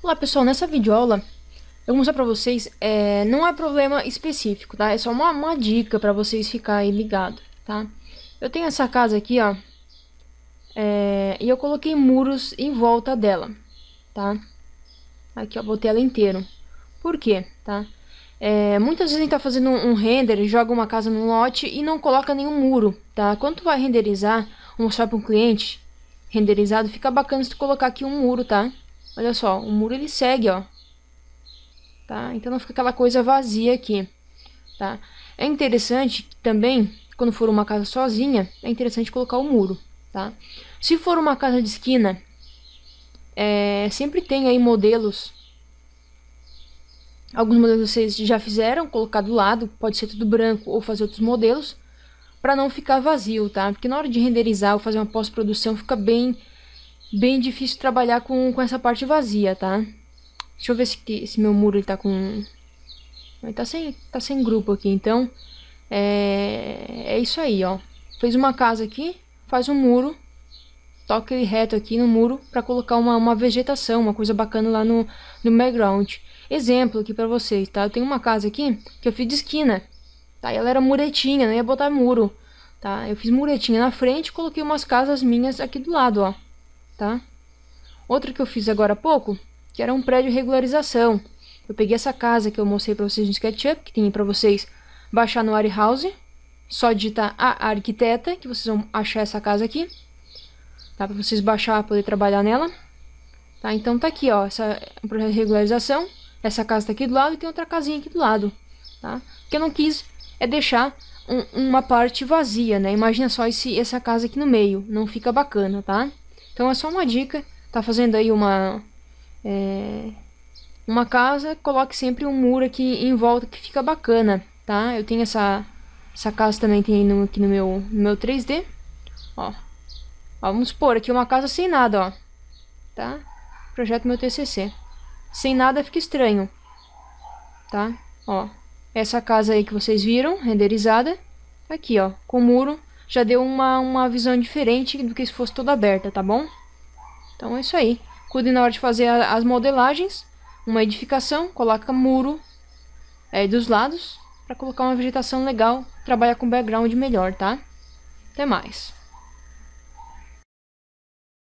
Olá pessoal, nessa videoaula eu vou mostrar pra vocês, é, não é problema específico, tá? É só uma, uma dica pra vocês ficarem ligados, tá? Eu tenho essa casa aqui, ó, é, e eu coloquei muros em volta dela, tá? Aqui, ó, botei ela inteiro. Por quê, tá? É, muitas vezes a gente tá fazendo um, render, joga uma casa no lote e não coloca nenhum muro, tá? Quando tu vai renderizar, mostrar para um cliente renderizado, fica bacana se tu colocar aqui um muro, tá? Olha só, o muro ele segue, ó. Tá? Então não fica aquela coisa vazia aqui, tá? É interessante também, quando for uma casa sozinha, é interessante colocar o muro, tá? Se for uma casa de esquina, é, sempre tem aí modelos. Alguns modelos vocês já fizeram, colocar do lado, pode ser tudo branco ou fazer outros modelos, para não ficar vazio, tá? Porque na hora de renderizar ou fazer uma pós-produção fica bem bem difícil trabalhar com, com essa parte vazia, tá? Deixa eu ver se esse meu muro ele tá com... Ele tá sem, tá sem grupo aqui, então... É, é isso aí, ó. Fez uma casa aqui, faz um muro, toca ele reto aqui no muro para colocar uma, uma vegetação, uma coisa bacana lá no, no background. Exemplo aqui para vocês, tá? Eu tenho uma casa aqui que eu fiz de esquina, tá? E ela era muretinha, não ia botar muro, tá? Eu fiz muretinha na frente e coloquei umas casas minhas aqui do lado, ó tá? Outra que eu fiz agora há pouco, que era um prédio regularização. Eu peguei essa casa que eu mostrei para vocês no SketchUp, que tem para vocês baixar no Warehouse. Só digitar a arquiteta, que vocês vão achar essa casa aqui. Tá? Para vocês baixar, poder trabalhar nela. Tá? Então tá aqui, ó, essa projeto de regularização. Essa casa tá aqui do lado e tem outra casinha aqui do lado, tá? O que eu não quis é deixar um, uma parte vazia, né? Imagina só esse, essa casa aqui no meio, não fica bacana, tá? Então é só uma dica, tá fazendo aí uma é, uma casa, coloque sempre um muro aqui em volta que fica bacana, tá? Eu tenho essa essa casa também tem no, aqui no meu no meu 3D, ó. ó. Vamos pôr aqui uma casa sem nada, ó, tá? Projeto meu TCC. Sem nada fica estranho, tá? Ó, essa casa aí que vocês viram, renderizada, aqui, ó, com muro já deu uma, uma visão diferente do que se fosse toda aberta, tá bom? Então é isso aí. Cuide na hora de fazer a, as modelagens. Uma edificação, coloca muro é, dos lados para colocar uma vegetação legal, trabalhar com background melhor, tá? Até mais.